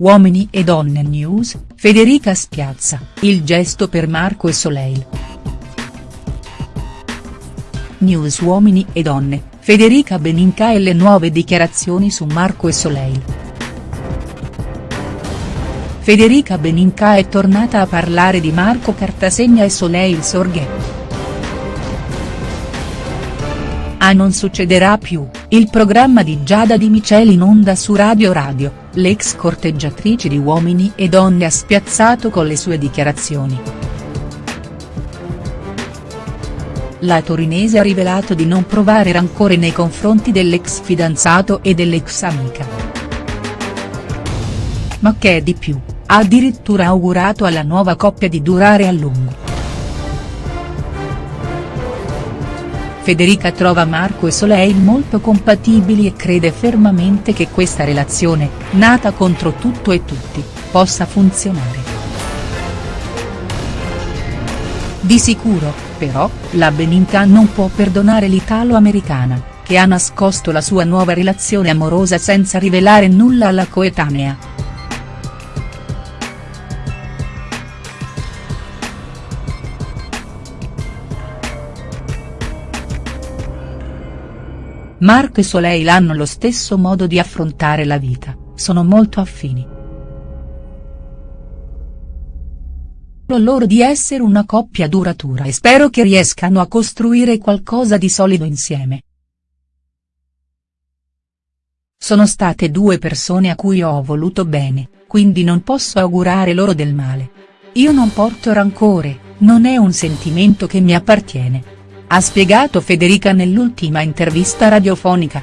Uomini e donne news, Federica spiazza, il gesto per Marco e Soleil. News Uomini e donne, Federica Beninca e le nuove dichiarazioni su Marco e Soleil. Federica Beninca è tornata a parlare di Marco Cartasegna e Soleil Sorghe. A Non succederà più, il programma di Giada Di Miceli in onda su Radio Radio, l'ex corteggiatrice di Uomini e Donne ha spiazzato con le sue dichiarazioni. La torinese ha rivelato di non provare rancore nei confronti dell'ex fidanzato e dell'ex amica. Ma che è di più, ha addirittura augurato alla nuova coppia di durare a lungo. Federica trova Marco e Soleil molto compatibili e crede fermamente che questa relazione, nata contro tutto e tutti, possa funzionare. Di sicuro, però, la Beninca non può perdonare l'italo-americana, che ha nascosto la sua nuova relazione amorosa senza rivelare nulla alla coetanea. Marco e Soleil hanno lo stesso modo di affrontare la vita, sono molto affini. loro di essere una coppia duratura e spero che riescano a costruire qualcosa di solido insieme. Sono state due persone a cui ho voluto bene, quindi non posso augurare loro del male. Io non porto rancore, non è un sentimento che mi appartiene ha spiegato Federica nell'ultima intervista radiofonica.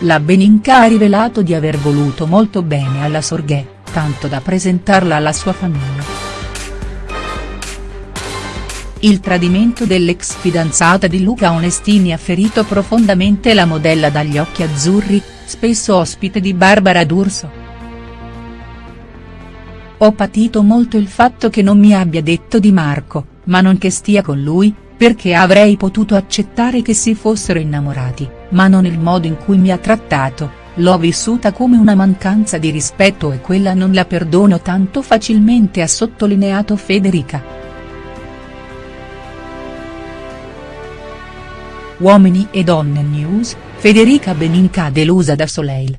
La Beninca ha rivelato di aver voluto molto bene alla Sorghè, tanto da presentarla alla sua famiglia. Il tradimento dell'ex fidanzata di Luca Onestini ha ferito profondamente la modella dagli occhi azzurri, spesso ospite di Barbara D'Urso. Ho patito molto il fatto che non mi abbia detto di Marco, ma non che stia con lui, perché avrei potuto accettare che si fossero innamorati, ma non il modo in cui mi ha trattato, l'ho vissuta come una mancanza di rispetto e quella non la perdono tanto facilmente ha sottolineato Federica. Uomini e donne news, Federica Beninca delusa da Soleil.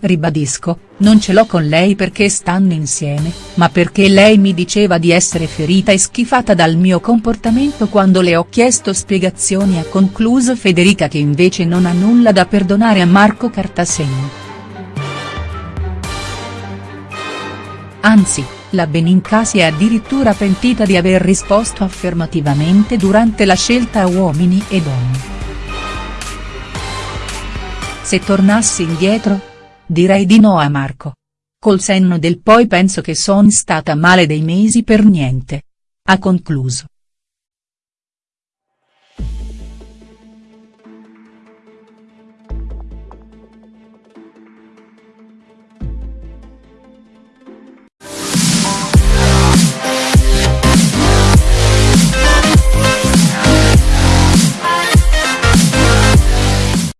Ribadisco, non ce l'ho con lei perché stanno insieme, ma perché lei mi diceva di essere ferita e schifata dal mio comportamento quando le ho chiesto spiegazioni ha concluso Federica che invece non ha nulla da perdonare a Marco Cartasegno. Anzi, la Beninca si è addirittura pentita di aver risposto affermativamente durante la scelta a uomini e donne. Se tornassi indietro, direi di no a Marco. Col senno del poi penso che son stata male dei mesi per niente. Ha concluso.